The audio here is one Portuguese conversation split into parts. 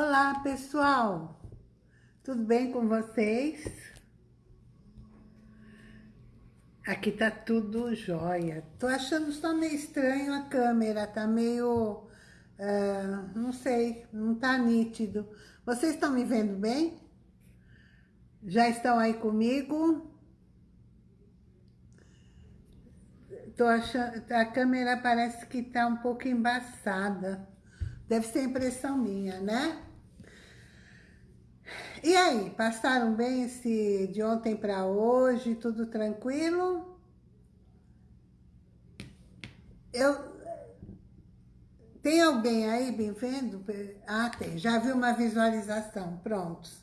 Olá, pessoal! Tudo bem com vocês? Aqui tá tudo jóia. Tô achando só meio estranho a câmera, tá meio... Uh, não sei, não tá nítido. Vocês estão me vendo bem? Já estão aí comigo? Tô achando, a câmera parece que tá um pouco embaçada. Deve ser impressão minha, né? E aí, passaram bem esse de ontem para hoje? Tudo tranquilo? Eu... Tem alguém aí bem vendo? Ah, tem. Já viu uma visualização. Prontos.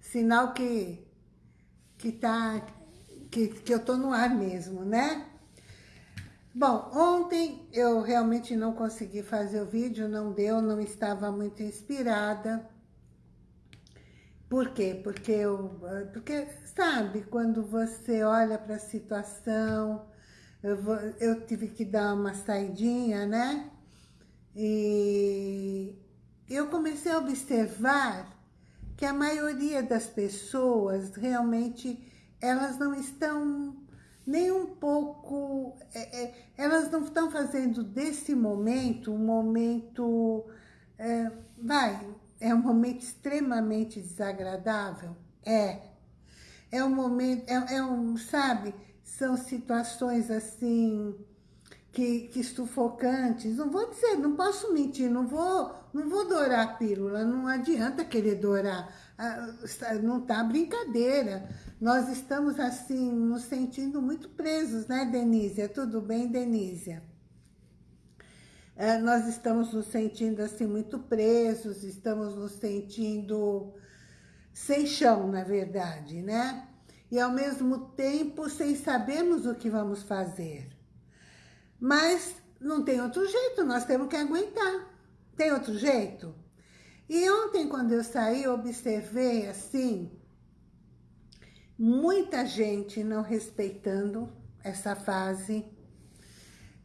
Sinal que, que, tá, que, que eu tô no ar mesmo, né? Bom, ontem eu realmente não consegui fazer o vídeo, não deu, não estava muito inspirada. Por quê? Porque, eu, porque sabe, quando você olha para a situação, eu, vou, eu tive que dar uma saidinha, né? E eu comecei a observar que a maioria das pessoas realmente, elas não estão nem um pouco... É, é, elas não estão fazendo desse momento um momento... É, vai, é um momento extremamente desagradável? É. É um momento, é, é um, sabe, são situações assim que, que sufocantes. Não vou dizer, não posso mentir, não vou, não vou dourar a pílula, não adianta querer dourar. Ah, não tá brincadeira. Nós estamos assim, nos sentindo muito presos, né, Denísia? Tudo bem, Denísia? É, nós estamos nos sentindo assim muito presos, estamos nos sentindo sem chão, na verdade, né? E ao mesmo tempo sem sabermos o que vamos fazer. Mas não tem outro jeito, nós temos que aguentar. Tem outro jeito? E ontem, quando eu saí, eu observei assim, muita gente não respeitando essa fase,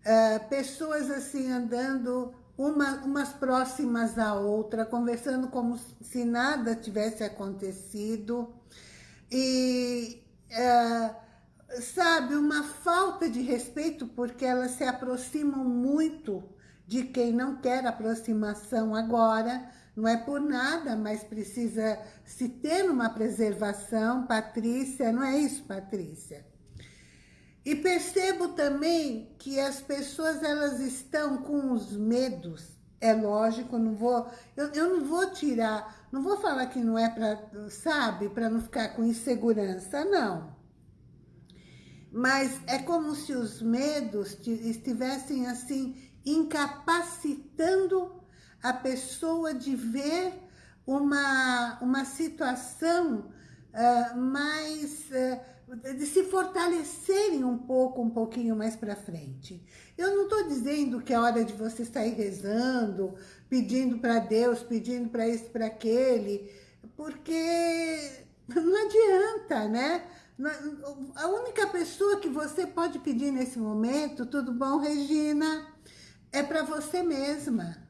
uh, pessoas assim andando uma, umas próximas à outra, conversando como se nada tivesse acontecido. E, uh, sabe, uma falta de respeito, porque elas se aproximam muito de quem não quer aproximação agora, não é por nada, mas precisa se ter uma preservação, Patrícia, não é isso, Patrícia? E percebo também que as pessoas elas estão com os medos. É lógico, não vou, eu, eu não vou tirar, não vou falar que não é para, sabe, para não ficar com insegurança, não. Mas é como se os medos estivessem assim incapacitando a pessoa de ver uma, uma situação uh, mais... Uh, de se fortalecerem um pouco, um pouquinho mais para frente. Eu não estou dizendo que é hora de você sair rezando, pedindo para Deus, pedindo para esse, para aquele, porque não adianta, né? A única pessoa que você pode pedir nesse momento, tudo bom, Regina? É para você mesma.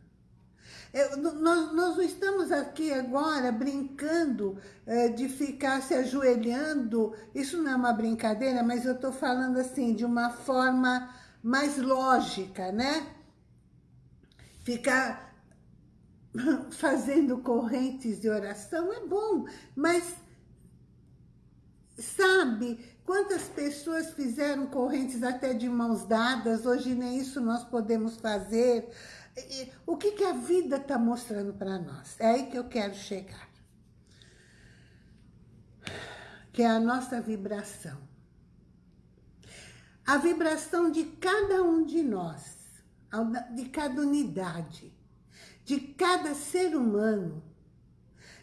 Nós, nós não estamos aqui agora brincando é, de ficar se ajoelhando. Isso não é uma brincadeira, mas eu estou falando assim, de uma forma mais lógica, né? Ficar fazendo correntes de oração é bom, mas sabe quantas pessoas fizeram correntes até de mãos dadas, hoje nem isso nós podemos fazer, o que, que a vida está mostrando para nós? É aí que eu quero chegar. Que é a nossa vibração. A vibração de cada um de nós, de cada unidade, de cada ser humano,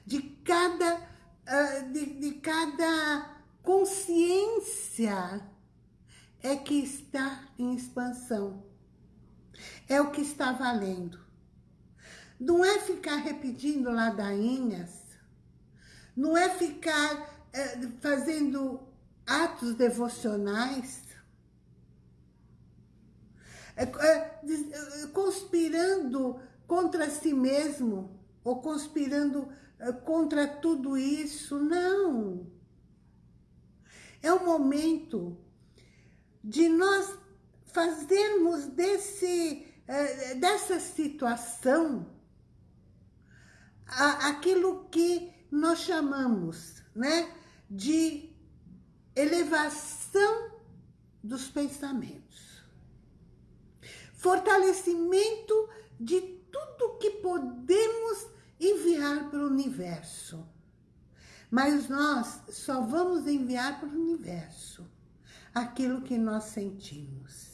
de cada, ah, de, de cada consciência é que está em expansão é o que está valendo. Não é ficar repetindo ladainhas, não é ficar é, fazendo atos devocionais, é, é, conspirando contra si mesmo, ou conspirando contra tudo isso, não. É o momento de nós fazermos desse, eh, dessa situação aquilo que nós chamamos né, de elevação dos pensamentos. Fortalecimento de tudo que podemos enviar para o universo. Mas nós só vamos enviar para o universo aquilo que nós sentimos.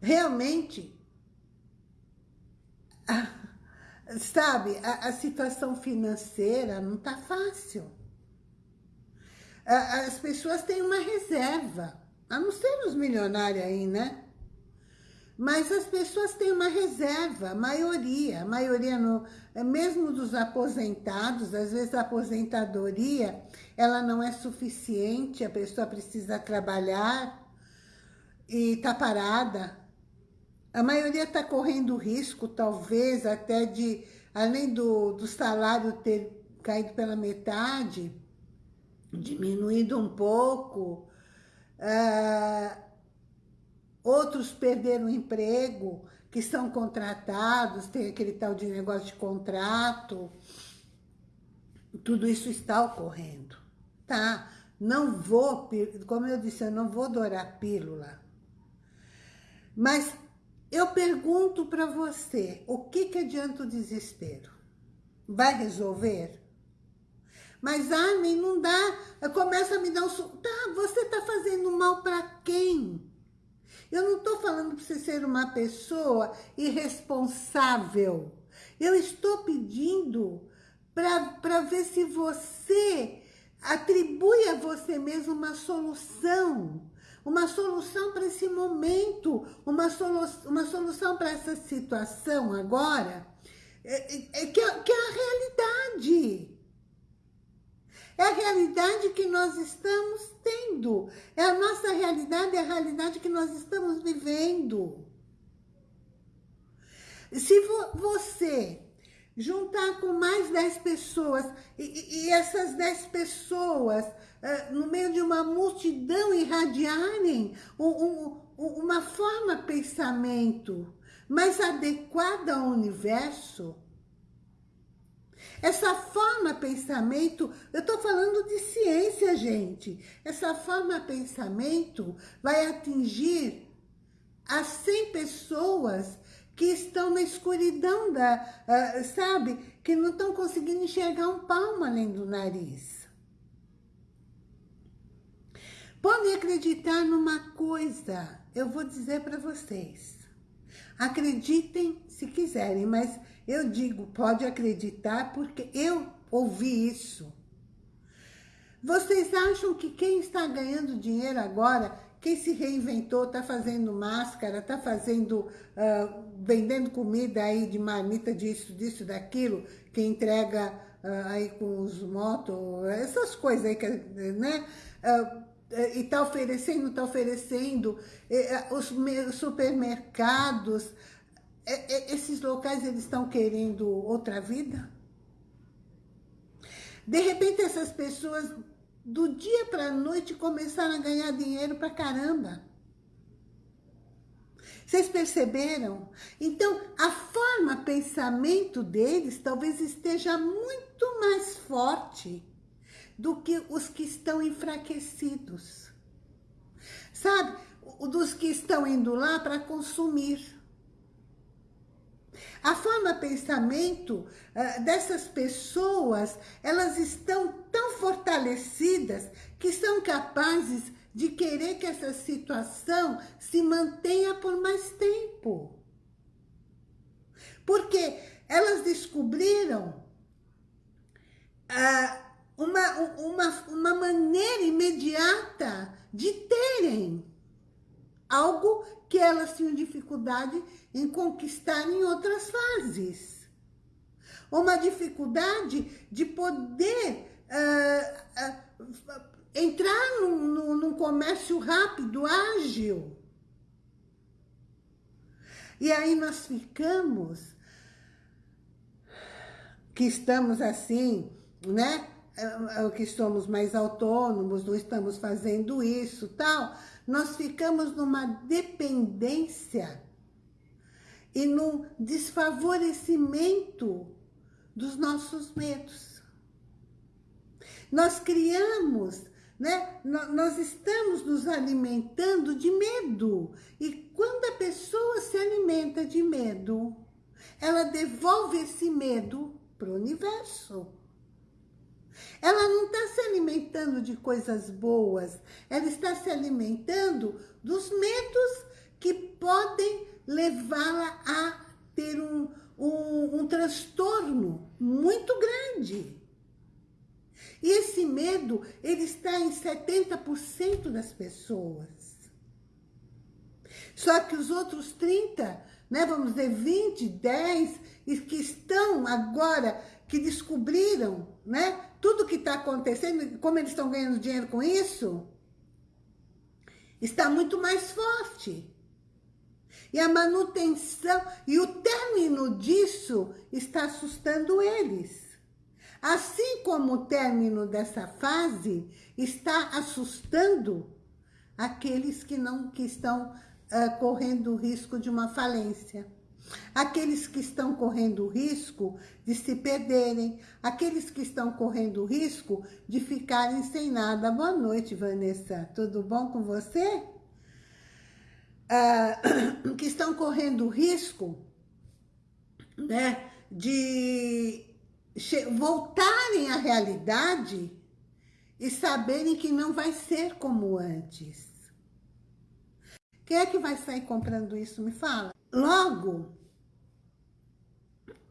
Realmente, sabe, a, a situação financeira não está fácil. A, as pessoas têm uma reserva, a não ser os milionários aí, né? Mas as pessoas têm uma reserva, a maioria, a maioria, no, mesmo dos aposentados, às vezes a aposentadoria, ela não é suficiente, a pessoa precisa trabalhar e está parada, a maioria está correndo risco, talvez, até de, além do, do salário ter caído pela metade, diminuído um pouco, uh, outros perderam o emprego, que são contratados, tem aquele tal de negócio de contrato, tudo isso está ocorrendo, tá? Não vou, como eu disse, eu não vou dourar pílula, mas eu pergunto para você, o que, que adianta o desespero? Vai resolver? Mas, Armin, não dá. Começa a me dar um... Tá, você está fazendo mal para quem? Eu não estou falando para você ser uma pessoa irresponsável. Eu estou pedindo para ver se você atribui a você mesmo uma solução uma solução para esse momento, uma, solu uma solução para essa situação agora, é, é, é que, é, que é a realidade. É a realidade que nós estamos tendo. É a nossa realidade, é a realidade que nós estamos vivendo. Se vo você juntar com mais 10 pessoas, e, e essas 10 pessoas no meio de uma multidão irradiarem um, um, uma forma pensamento mais adequada ao universo, essa forma pensamento, eu estou falando de ciência, gente. Essa forma pensamento vai atingir as 100 pessoas que estão na escuridão da, uh, sabe? Que não estão conseguindo enxergar um palmo além do nariz. Podem acreditar numa coisa, eu vou dizer para vocês. Acreditem se quiserem, mas eu digo, pode acreditar porque eu ouvi isso. Vocês acham que quem está ganhando dinheiro agora, quem se reinventou, está fazendo máscara, está fazendo, uh, vendendo comida aí de marmita disso, disso, daquilo, que entrega uh, aí com os motos, essas coisas aí, que, né? Uh, e está oferecendo, está oferecendo, é, é, os supermercados, esses locais eles estão querendo outra vida? De repente essas pessoas do dia para a noite começaram a ganhar dinheiro para caramba. Vocês perceberam? Então, a forma pensamento deles talvez esteja muito mais forte do que os que estão enfraquecidos. Sabe? Dos que estão indo lá para consumir. A forma pensamento uh, dessas pessoas, elas estão tão fortalecidas que são capazes de querer que essa situação se mantenha por mais tempo. Porque elas descobriram uh, uma, uma, uma maneira imediata de terem algo que elas tinham dificuldade em conquistar em outras fases. Uma dificuldade de poder uh, uh, entrar num, num, num comércio rápido, ágil. E aí nós ficamos que estamos assim, né? É, que somos mais autônomos, não estamos fazendo isso, tal, nós ficamos numa dependência e num desfavorecimento dos nossos medos. Nós criamos, né? Nós estamos nos alimentando de medo. E quando a pessoa se alimenta de medo, ela devolve esse medo para o universo. Ela não está se alimentando de coisas boas, ela está se alimentando dos medos que podem levá-la a ter um, um, um transtorno muito grande. E esse medo, ele está em 70% das pessoas. Só que os outros 30, né, vamos dizer 20, 10, que estão agora, que descobriram, né, tudo que está acontecendo, como eles estão ganhando dinheiro com isso, está muito mais forte. E a manutenção, e o término disso está assustando eles. Assim como o término dessa fase está assustando aqueles que não que estão uh, correndo o risco de uma falência. Aqueles que estão correndo risco de se perderem, aqueles que estão correndo risco de ficarem sem nada. Boa noite, Vanessa. Tudo bom com você? Uh, que estão correndo risco né, de voltarem à realidade e saberem que não vai ser como antes. Quem é que vai sair comprando isso? Me fala. Logo,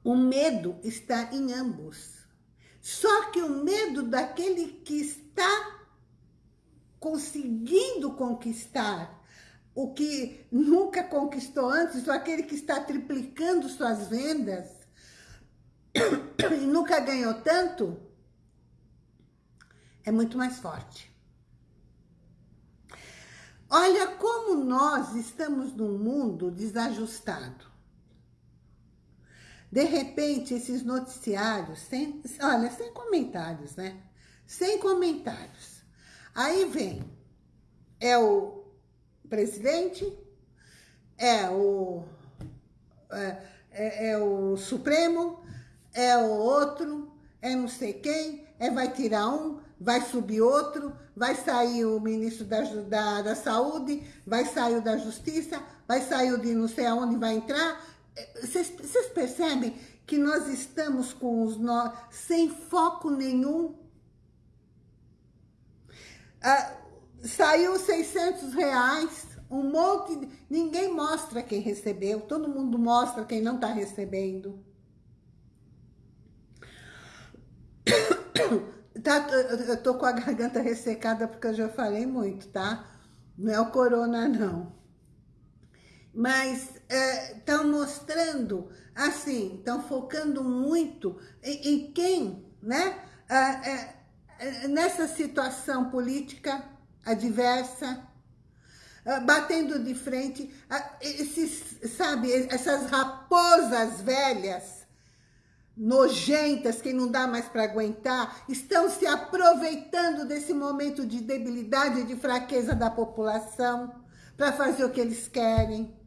o medo está em ambos. Só que o medo daquele que está conseguindo conquistar o que nunca conquistou antes, ou aquele que está triplicando suas vendas, e nunca ganhou tanto, é muito mais forte. Olha como nós estamos num mundo desajustado. De repente, esses noticiários, sem, olha, sem comentários, né? Sem comentários. Aí vem, é o presidente, é o, é, é, é o Supremo, é o outro, é não sei quem, é vai tirar um, vai subir outro, vai sair o ministro da, da, da Saúde, vai sair o da Justiça, vai sair o de não sei aonde vai entrar. Vocês, vocês percebem que nós estamos com os nós sem foco nenhum? Ah, saiu 600 reais, um monte, de, ninguém mostra quem recebeu, todo mundo mostra quem não está recebendo. Tá, eu tô com a garganta ressecada porque eu já falei muito, tá? Não é o corona, não. Mas estão é, mostrando, assim, estão focando muito em, em quem, né? É, é, nessa situação política adversa, é, batendo de frente, esses, sabe, essas raposas velhas nojentas, que não dá mais para aguentar, estão se aproveitando desse momento de debilidade e de fraqueza da população para fazer o que eles querem.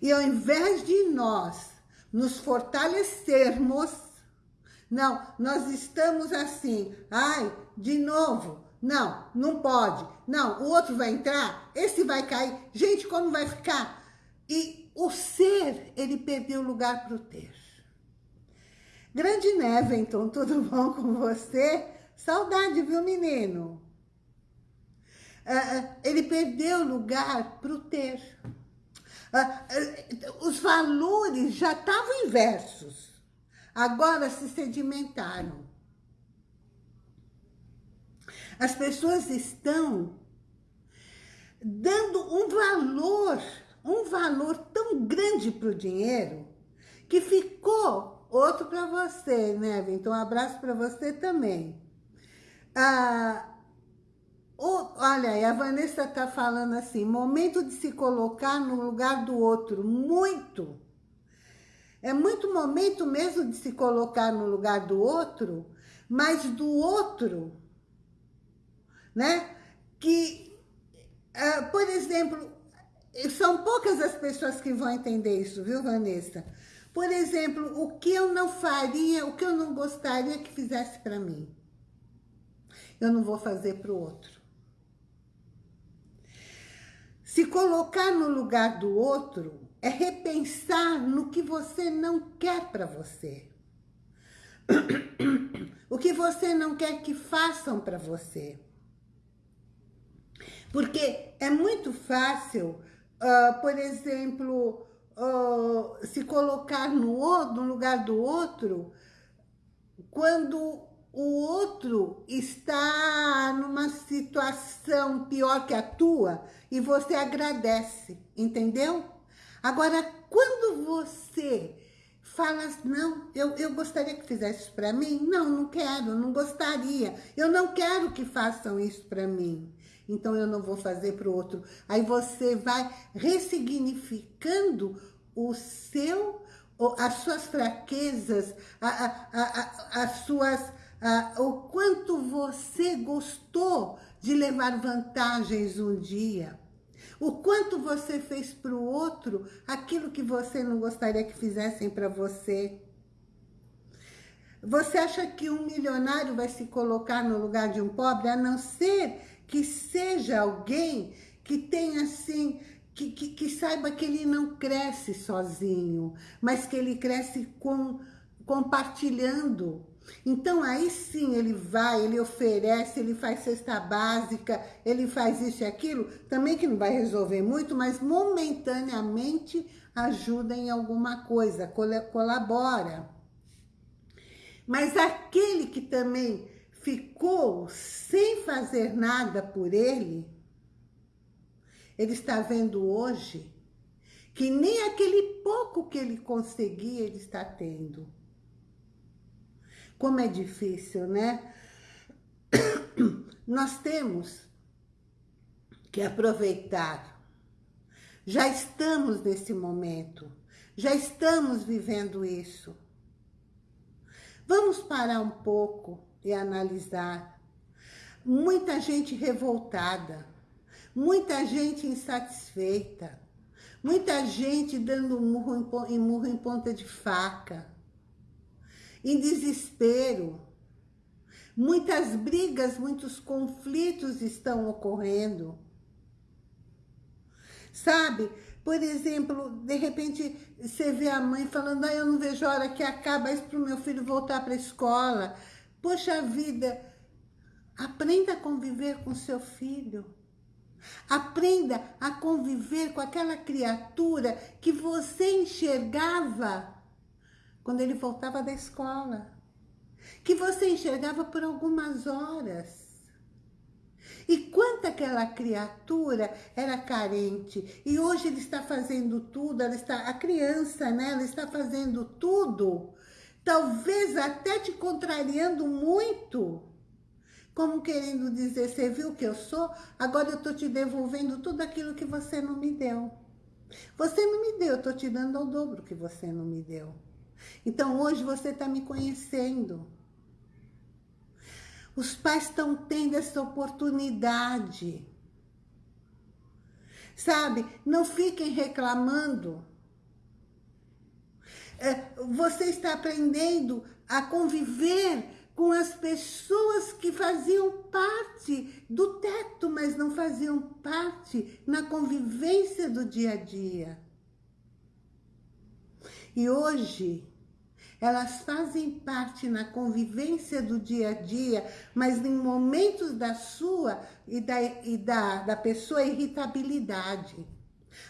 E ao invés de nós nos fortalecermos, não, nós estamos assim, ai, de novo, não, não pode, não, o outro vai entrar, esse vai cair, gente, como vai ficar? E o ser, ele perdeu lugar para o ter. Grande Neventon, tudo bom com você? Saudade, viu, menino? Uh, ele perdeu lugar para o ter. Uh, uh, os valores já estavam inversos. Agora se sedimentaram. As pessoas estão dando um valor um valor tão grande para o dinheiro que ficou outro para você, né, Então, um abraço para você também. Ah, o, olha a Vanessa está falando assim, momento de se colocar no lugar do outro, muito. É muito momento mesmo de se colocar no lugar do outro, mas do outro, né? Que, uh, por exemplo, são poucas as pessoas que vão entender isso, viu, Vanessa? Por exemplo, o que eu não faria, o que eu não gostaria que fizesse para mim, eu não vou fazer para o outro. Se colocar no lugar do outro é repensar no que você não quer para você. o que você não quer que façam para você. Porque é muito fácil, uh, por exemplo, uh, se colocar no, no lugar do outro quando o outro está numa situação pior que a tua e você agradece, entendeu? Agora, quando você fala, não, eu, eu gostaria que fizesse isso para mim. Não, não quero, não gostaria. Eu não quero que façam isso para mim. Então, eu não vou fazer para o outro. Aí você vai ressignificando o seu, as suas fraquezas, a, a, a, as suas, o quanto você gostou de levar vantagens um dia. O quanto você fez para o outro aquilo que você não gostaria que fizessem para você. Você acha que um milionário vai se colocar no lugar de um pobre, a não ser que seja alguém que tenha assim, que, que, que saiba que ele não cresce sozinho, mas que ele cresce com, compartilhando então, aí sim, ele vai, ele oferece, ele faz cesta básica, ele faz isso e aquilo, também que não vai resolver muito, mas momentaneamente ajuda em alguma coisa, colabora. Mas aquele que também ficou sem fazer nada por ele, ele está vendo hoje que nem aquele pouco que ele conseguia, ele está tendo. Como é difícil, né? Nós temos que aproveitar. Já estamos nesse momento. Já estamos vivendo isso. Vamos parar um pouco e analisar. Muita gente revoltada. Muita gente insatisfeita. Muita gente dando murro em, murro em ponta de faca em desespero. Muitas brigas, muitos conflitos estão ocorrendo. Sabe? Por exemplo, de repente você vê a mãe falando, ah, eu não vejo a hora que acaba isso para o meu filho voltar para a escola. Poxa vida, aprenda a conviver com seu filho. Aprenda a conviver com aquela criatura que você enxergava quando ele voltava da escola, que você enxergava por algumas horas. E quanto aquela criatura era carente. E hoje ele está fazendo tudo, ela está, a criança, né? Ela está fazendo tudo, talvez até te contrariando muito. Como querendo dizer, você viu que eu sou? Agora eu estou te devolvendo tudo aquilo que você não me deu. Você não me deu, eu estou te dando ao dobro que você não me deu. Então hoje você está me conhecendo. Os pais estão tendo essa oportunidade. Sabe? Não fiquem reclamando. É, você está aprendendo a conviver com as pessoas que faziam parte do teto, mas não faziam parte na convivência do dia a dia. E hoje, elas fazem parte na convivência do dia a dia, mas em momentos da sua e da, e da, da pessoa irritabilidade.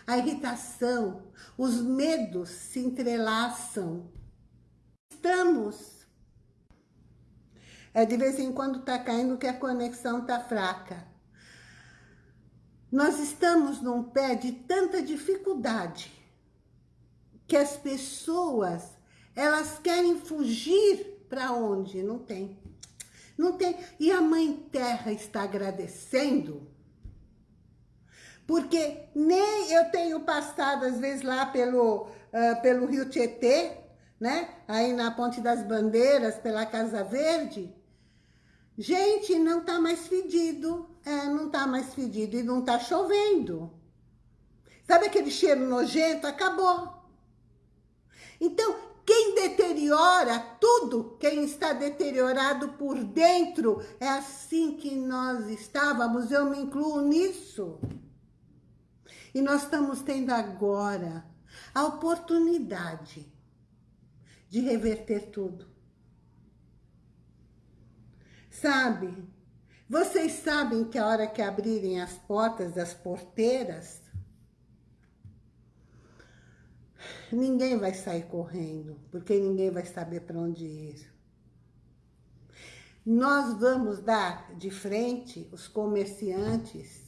A irritação, os medos se entrelaçam. Estamos. É de vez em quando está caindo que a conexão está fraca. Nós estamos num pé de tanta dificuldade que as pessoas, elas querem fugir para onde? Não tem. Não tem. E a Mãe Terra está agradecendo Porque nem eu tenho passado, às vezes, lá pelo, uh, pelo Rio Tietê, né? Aí na Ponte das Bandeiras, pela Casa Verde. Gente, não tá mais fedido. É, não tá mais fedido e não tá chovendo. Sabe aquele cheiro nojento? Acabou. Então, quem deteriora tudo, quem está deteriorado por dentro, é assim que nós estávamos, eu me incluo nisso. E nós estamos tendo agora a oportunidade de reverter tudo. Sabe? Vocês sabem que a hora que abrirem as portas das porteiras, ninguém vai sair correndo, porque ninguém vai saber para onde ir. Nós vamos dar de frente os comerciantes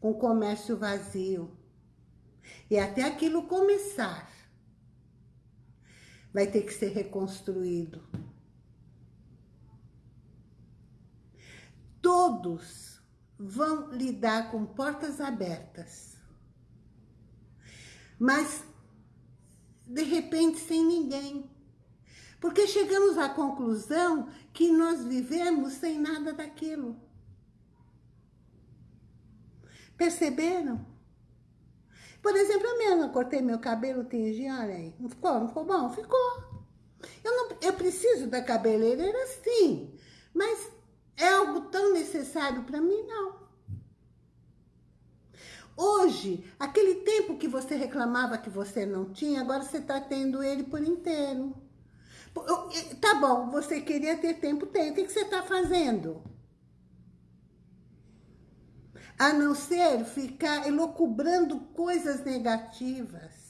com comércio vazio. E até aquilo começar, vai ter que ser reconstruído. Todos vão lidar com portas abertas. Mas de repente sem ninguém. Porque chegamos à conclusão que nós vivemos sem nada daquilo. Perceberam? Por exemplo, eu mesma cortei meu cabelo, tingi, olha aí. Não ficou? Não ficou bom? Ficou. Eu, não, eu preciso da cabeleireira sim, mas é algo tão necessário para mim? Não. Hoje, aquele tempo que você reclamava que você não tinha, agora você está tendo ele por inteiro. Tá bom, você queria ter tempo, tem. O que, você está fazendo? A não ser ficar elocubrando coisas negativas.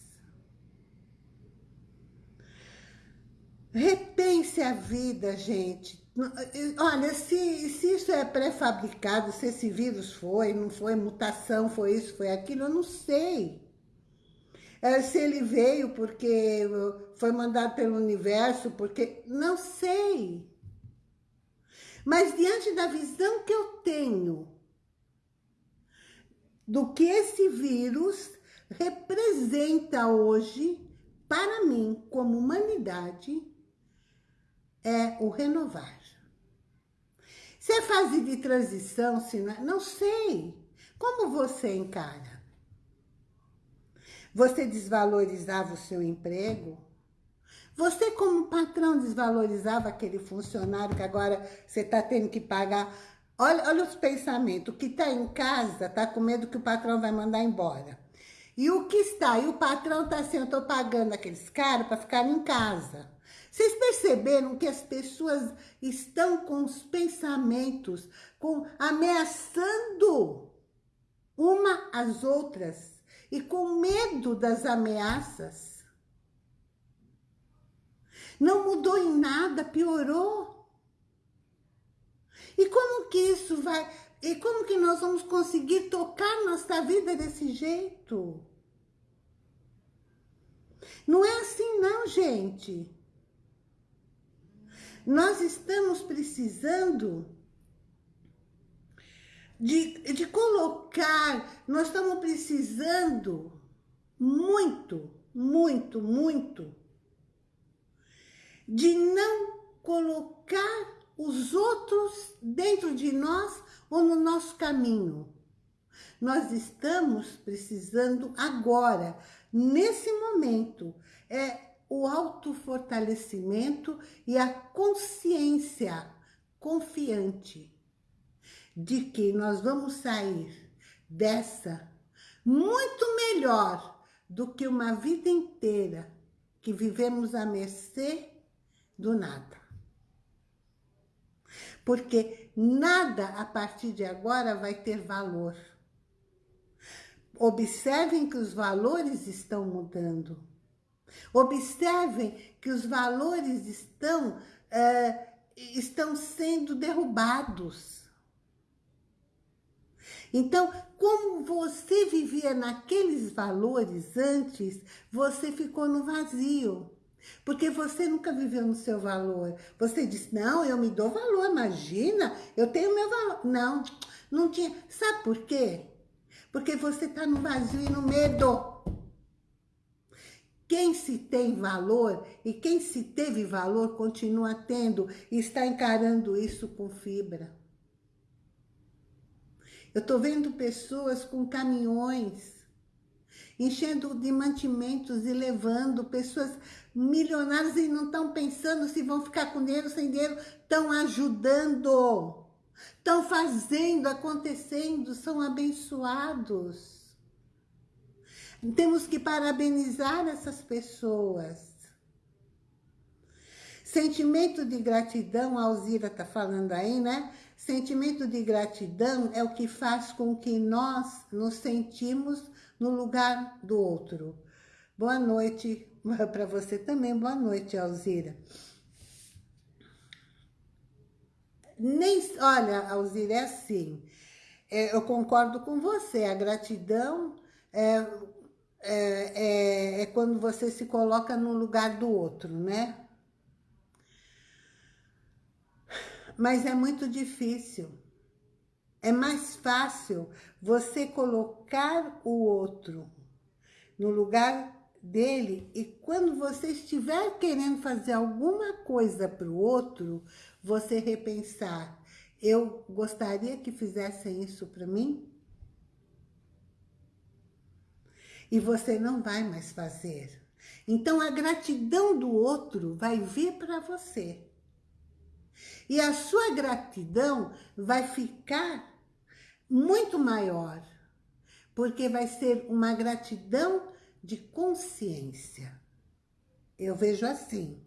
Repense a vida, gente. Olha, se, se isso é pré-fabricado, se esse vírus foi, não foi mutação, foi isso, foi aquilo, eu não sei. É, se ele veio porque foi mandado pelo universo, porque... Não sei. Mas diante da visão que eu tenho do que esse vírus representa hoje, para mim, como humanidade, é o renovar. Se é fase de transição, se não, não sei. Como você encara? Você desvalorizava o seu emprego? Você, como patrão, desvalorizava aquele funcionário que agora você está tendo que pagar? Olha, olha os pensamentos. O que está em casa está com medo que o patrão vai mandar embora. E o que está? E o patrão está assim, eu estou pagando aqueles caras para ficar em casa. Vocês perceberam que as pessoas estão com os pensamentos, com ameaçando uma às outras e com medo das ameaças? Não mudou em nada, piorou. E como que isso vai... E como que nós vamos conseguir tocar nossa vida desse jeito? Não é assim não, gente. Nós estamos precisando de, de colocar, nós estamos precisando muito, muito, muito de não colocar os outros dentro de nós ou no nosso caminho. Nós estamos precisando agora, nesse momento, é o autofortalecimento e a consciência confiante de que nós vamos sair dessa muito melhor do que uma vida inteira que vivemos à mercê do nada. Porque nada a partir de agora vai ter valor. Observem que os valores estão mudando. Observem que os valores estão, é, estão sendo derrubados. Então, como você vivia naqueles valores antes, você ficou no vazio. Porque você nunca viveu no seu valor. Você disse, não, eu me dou valor, imagina, eu tenho meu valor. Não, não tinha. Sabe por quê? Porque você está no vazio e no medo. Quem se tem valor e quem se teve valor continua tendo e está encarando isso com fibra. Eu estou vendo pessoas com caminhões enchendo de mantimentos e levando pessoas milionárias e não estão pensando se vão ficar com dinheiro, sem dinheiro, estão ajudando, estão fazendo, acontecendo, são abençoados. Temos que parabenizar essas pessoas. Sentimento de gratidão, a Alzira está falando aí, né? Sentimento de gratidão é o que faz com que nós nos sentimos no lugar do outro. Boa noite para você também, boa noite, Alzira. Nem, olha, Alzira, é assim, é, eu concordo com você, a gratidão é, é, é, é quando você se coloca no lugar do outro, né? Mas é muito difícil. É mais fácil você colocar o outro no lugar dele e quando você estiver querendo fazer alguma coisa para o outro, você repensar, eu gostaria que fizessem isso para mim? E você não vai mais fazer. Então a gratidão do outro vai vir para você. E a sua gratidão vai ficar muito maior, porque vai ser uma gratidão de consciência. Eu vejo assim.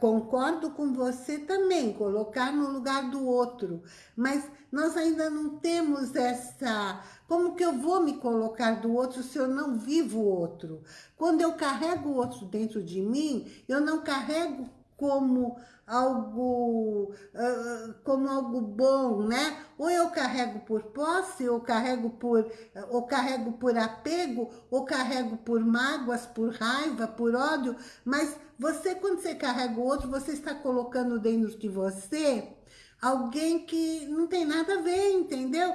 Concordo com você também, colocar no lugar do outro, mas nós ainda não temos essa... Como que eu vou me colocar do outro se eu não vivo o outro? Quando eu carrego o outro dentro de mim, eu não carrego como algo, uh, como algo bom, né? Ou eu carrego por posse, ou carrego por, ou carrego por apego, ou carrego por mágoas, por raiva, por ódio, mas você, quando você carrega o outro, você está colocando dentro de você alguém que não tem nada a ver, entendeu?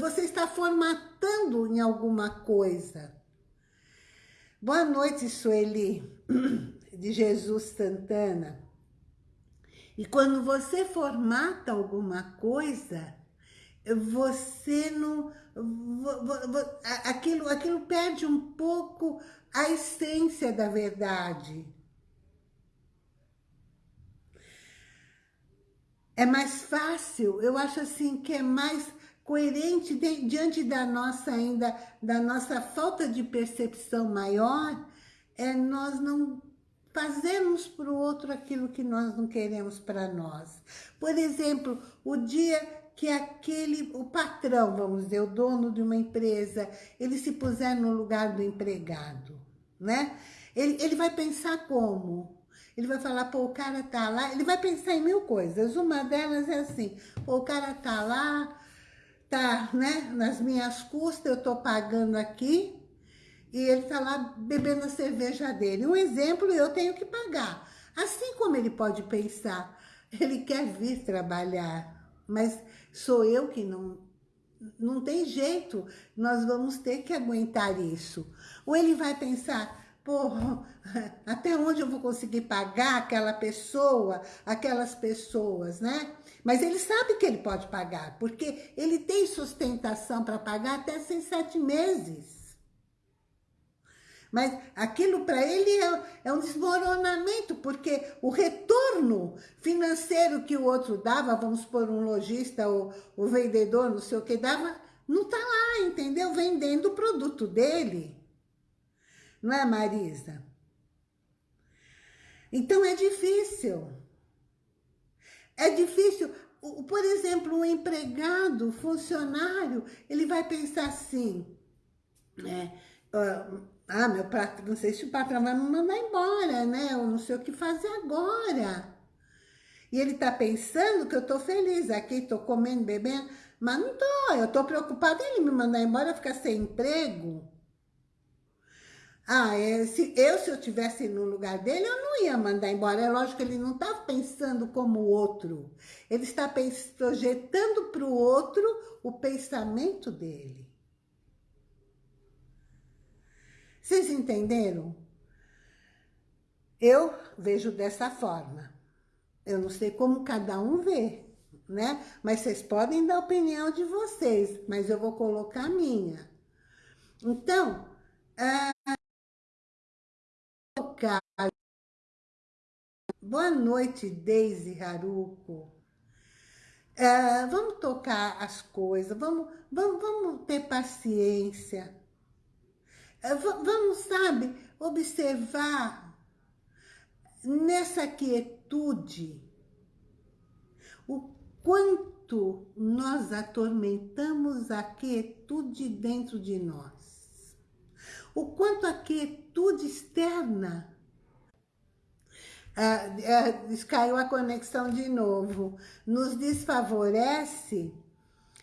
Você está formatando em alguma coisa. Boa noite, Sueli, de Jesus Santana. E quando você formata alguma coisa, você não... Aquilo, aquilo perde um pouco a essência da verdade. É mais fácil, eu acho assim que é mais coerente diante da nossa ainda, da nossa falta de percepção maior, é nós não fazemos para o outro aquilo que nós não queremos para nós. Por exemplo, o dia que aquele, o patrão, vamos dizer, o dono de uma empresa, ele se puser no lugar do empregado, né? Ele, ele vai pensar como? Ele vai falar, pô, o cara tá lá, ele vai pensar em mil coisas. Uma delas é assim, pô, o cara tá lá, tá, né, nas minhas custas, eu tô pagando aqui, e ele está lá bebendo a cerveja dele. Um exemplo, eu tenho que pagar. Assim como ele pode pensar, ele quer vir trabalhar, mas sou eu que não... Não tem jeito, nós vamos ter que aguentar isso. Ou ele vai pensar, pô, até onde eu vou conseguir pagar aquela pessoa, aquelas pessoas, né? Mas ele sabe que ele pode pagar, porque ele tem sustentação para pagar até seis, sete meses. Mas aquilo para ele é, é, um desmoronamento, porque o retorno financeiro que o outro dava, vamos por um lojista ou o vendedor, não sei o que dava, não está lá, entendeu? Vendendo o produto dele. Não é, Marisa? Então é difícil. É difícil. Por exemplo, um empregado, funcionário, ele vai pensar assim, né? Uh, ah, meu patrão, não sei se o patrão vai me mandar embora, né? Eu não sei o que fazer agora. E ele tá pensando que eu tô feliz aqui, tô comendo, bebendo, mas não tô, eu tô preocupada em ele me mandar embora, ficar sem emprego. Ah, é, se, eu, se eu tivesse no lugar dele, eu não ia mandar embora. É lógico que ele não está pensando como o outro. Ele está projetando para o outro o pensamento dele. Vocês entenderam? Eu vejo dessa forma. Eu não sei como cada um vê, né? Mas vocês podem dar a opinião de vocês, mas eu vou colocar a minha. Então, ah, boa noite, Deise Haruko. Ah, vamos tocar as coisas, vamos, vamos, vamos ter paciência. Ah, vamos, sabe, observar nessa quietude, o quanto nós atormentamos a quietude dentro de nós. O quanto a quietude externa ah, ah, caiu a conexão de novo, nos desfavorece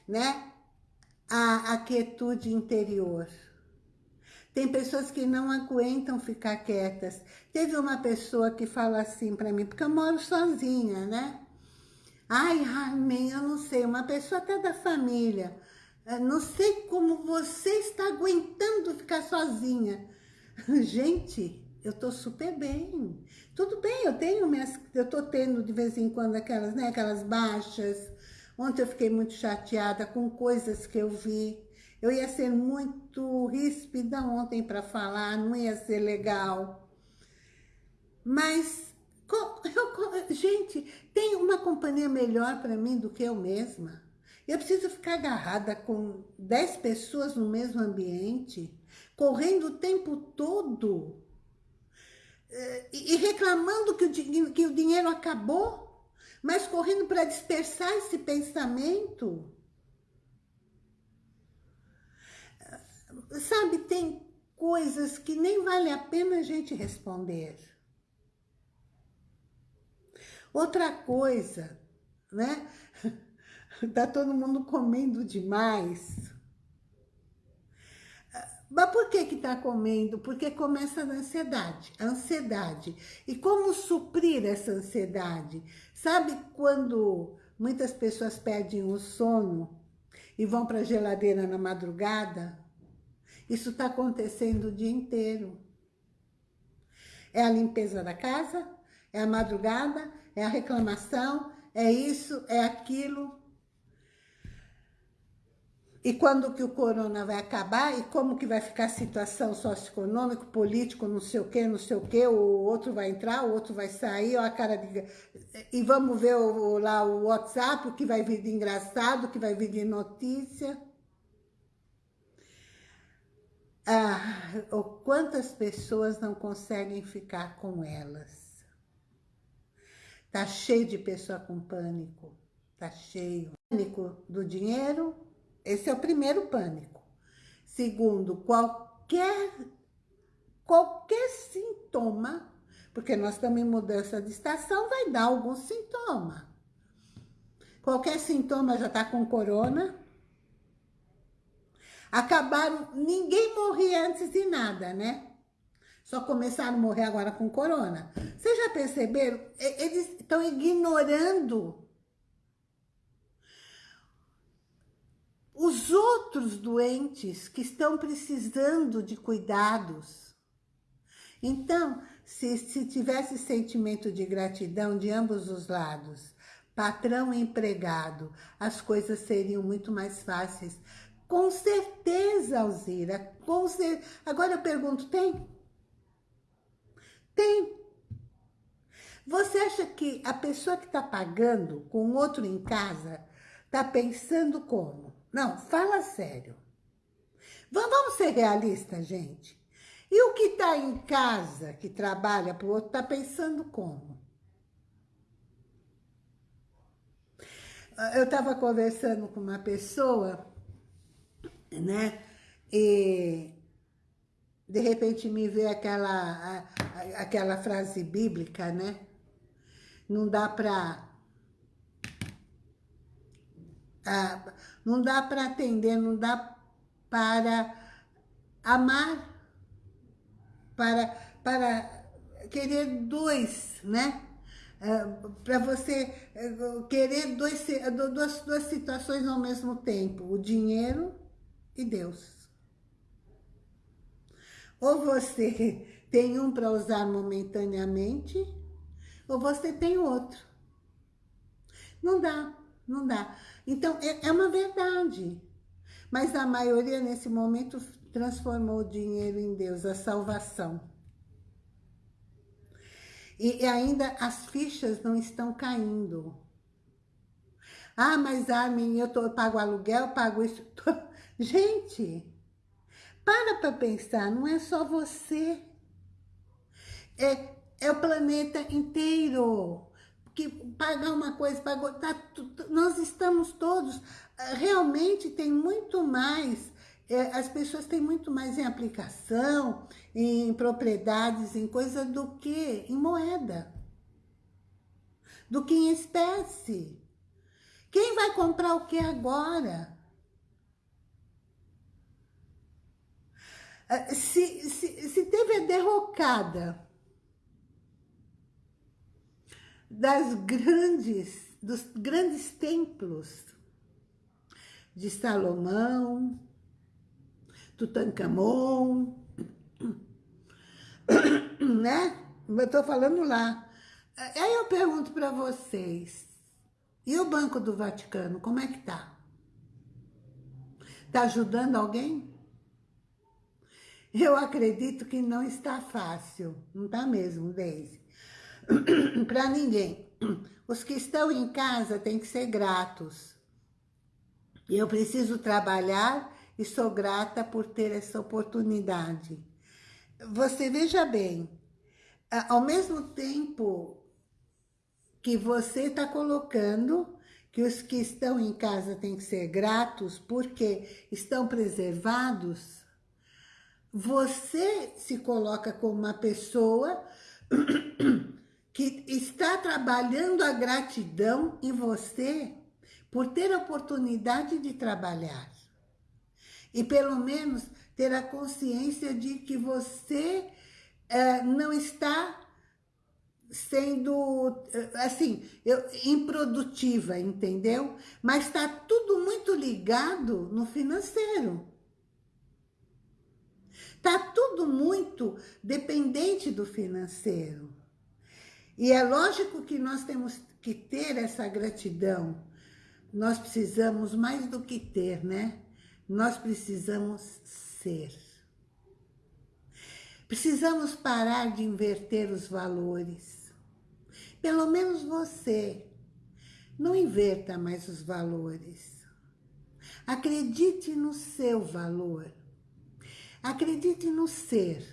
né, a, a quietude interior. Tem pessoas que não aguentam ficar quietas. Teve uma pessoa que fala assim para mim, porque eu moro sozinha, né? Ai, Armin, eu não sei, uma pessoa até da família. Não sei como você está aguentando ficar sozinha. Gente, eu tô super bem. Tudo bem, eu tenho minhas, eu tô tendo de vez em quando aquelas, né, aquelas baixas. Ontem eu fiquei muito chateada com coisas que eu vi. Eu ia ser muito ríspida ontem para falar, não ia ser legal. Mas, eu, gente, tem uma companhia melhor para mim do que eu mesma. Eu preciso ficar agarrada com 10 pessoas no mesmo ambiente, correndo o tempo todo eh, e reclamando que o, que o dinheiro acabou, mas correndo para dispersar esse pensamento. Sabe, tem coisas que nem vale a pena a gente responder. Outra coisa, né? Tá todo mundo comendo demais. Mas por que que tá comendo? Porque começa a ansiedade, a ansiedade. E como suprir essa ansiedade? Sabe quando muitas pessoas perdem o sono e vão para a geladeira na madrugada? Isso está acontecendo o dia inteiro. É a limpeza da casa, é a madrugada, é a reclamação, é isso, é aquilo. E quando que o corona vai acabar e como que vai ficar a situação socioeconômica, político, não sei o que, não sei o que, o outro vai entrar, o outro vai sair, ó, a cara de... E vamos ver o, lá o WhatsApp, o que vai vir de engraçado, o que vai vir de notícia ah, quantas pessoas não conseguem ficar com elas. Tá cheio de pessoa com pânico, tá cheio. Pânico do dinheiro, esse é o primeiro pânico. Segundo, qualquer, qualquer sintoma, porque nós estamos em mudança de estação, vai dar algum sintoma. Qualquer sintoma já está com corona, acabaram, ninguém morria antes de nada, né? Só começaram a morrer agora com corona. Vocês já perceberam? Eles estão ignorando os outros doentes que estão precisando de cuidados. Então, se, se tivesse sentimento de gratidão de ambos os lados, patrão e empregado, as coisas seriam muito mais fáceis. Com certeza, Alzira, com certeza. Agora eu pergunto, tem? Tem. Você acha que a pessoa que está pagando com outro em casa está pensando como? Não, fala sério. Vamos ser realistas, gente. E o que está em casa, que trabalha para o outro, está pensando como? Eu estava conversando com uma pessoa né? E de repente me vê aquela, aquela frase bíblica, né? Não dá para... não dá para atender, não dá para amar, para, para querer dois, né? É, para você é, querer dois, duas, duas situações ao mesmo tempo, o dinheiro e Deus. Ou você tem um para usar momentaneamente, ou você tem outro. Não dá, não dá. Então, é, é uma verdade. Mas a maioria, nesse momento, transformou o dinheiro em Deus, a salvação. E ainda as fichas não estão caindo. Ah, mas Armin, eu, tô, eu pago aluguel, pago isso. Gente, para para pensar, não é só você. É, é o planeta inteiro. Que pagar uma coisa, pagou, tá, nós estamos todos, realmente tem muito mais, é, as pessoas têm muito mais em aplicação, em propriedades, em coisa do que em moeda, do que em espécie. Quem vai comprar o que agora? Se, se, se teve a derrocada das grandes, dos grandes templos de Salomão, Tutankhamon, né? Eu tô falando lá. Aí eu pergunto para vocês, e o Banco do Vaticano, como é que tá? Tá ajudando alguém? Eu acredito que não está fácil, não tá mesmo, Deise? Para ninguém. Os que estão em casa têm que ser gratos. Eu preciso trabalhar e sou grata por ter essa oportunidade. Você veja bem, ao mesmo tempo que você está colocando que os que estão em casa têm que ser gratos porque estão preservados, você se coloca como uma pessoa que está trabalhando a gratidão em você por ter a oportunidade de trabalhar. E pelo menos ter a consciência de que você é, não está sendo, assim, eu, improdutiva, entendeu? Mas está tudo muito ligado no financeiro. Está tudo muito dependente do financeiro. E é lógico que nós temos que ter essa gratidão. Nós precisamos mais do que ter, né? Nós precisamos ser. Precisamos parar de inverter os valores. Pelo menos você. Não inverta mais os valores. Acredite no seu valor. Acredite no ser.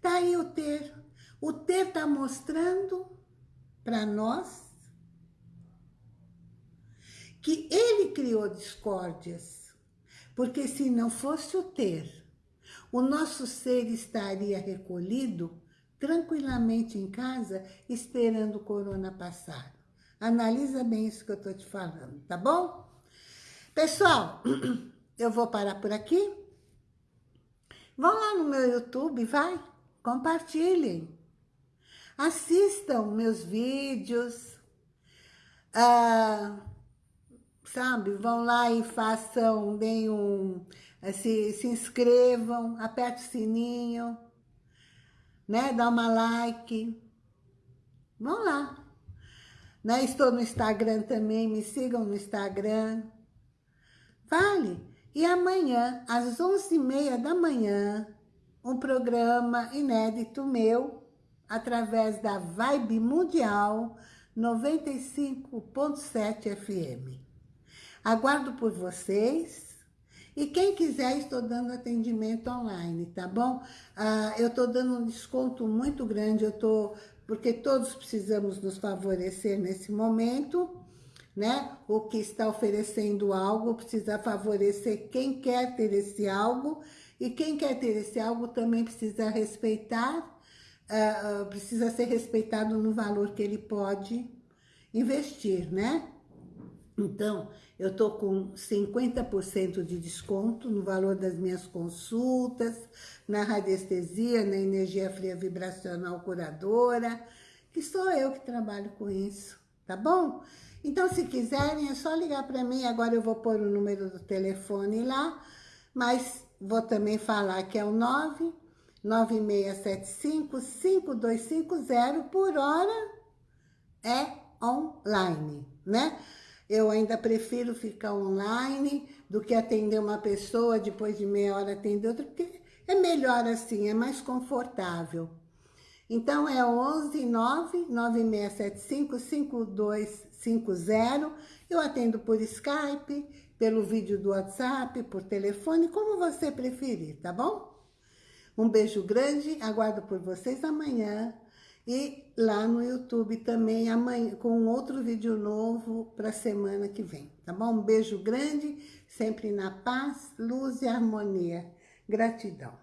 Tá aí o ter. O ter está mostrando para nós que ele criou discórdias. Porque se não fosse o ter, o nosso ser estaria recolhido tranquilamente em casa, esperando o corona passar. Analisa bem isso que eu estou te falando, tá bom? Pessoal, eu vou parar por aqui. Vão lá no meu YouTube, vai, compartilhem. Assistam meus vídeos. Ah, sabe, vão lá e façam, deem um se, se inscrevam, aperte o sininho, né? Dá uma like. Vão lá. Né? Estou no Instagram também, me sigam no Instagram. Vale. E amanhã, às 11h30 da manhã, um programa inédito meu, através da Vibe Mundial 95.7 FM. Aguardo por vocês e quem quiser, estou dando atendimento online, tá bom? Ah, eu estou dando um desconto muito grande, eu estou, porque todos precisamos nos favorecer nesse momento, né? O que está oferecendo algo precisa favorecer quem quer ter esse algo, e quem quer ter esse algo também precisa respeitar, ah, precisa ser respeitado no valor que ele pode investir, né? Então, eu estou com 50% de desconto no valor das minhas consultas, na radiestesia, na energia fria vibracional curadora, que sou eu que trabalho com isso, tá bom? Então, se quiserem, é só ligar para mim, agora eu vou pôr o número do telefone lá, mas vou também falar que é o 9 9675-5250 por hora é online, né? Eu ainda prefiro ficar online do que atender uma pessoa, depois de meia hora atender outra, porque é melhor assim, é mais confortável. Então, é 11 9 9675 5250. Eu atendo por Skype, pelo vídeo do WhatsApp, por telefone, como você preferir, tá bom? Um beijo grande, aguardo por vocês amanhã. E lá no YouTube também, amanhã, com outro vídeo novo para semana que vem, tá bom? Um beijo grande, sempre na paz, luz e harmonia. Gratidão.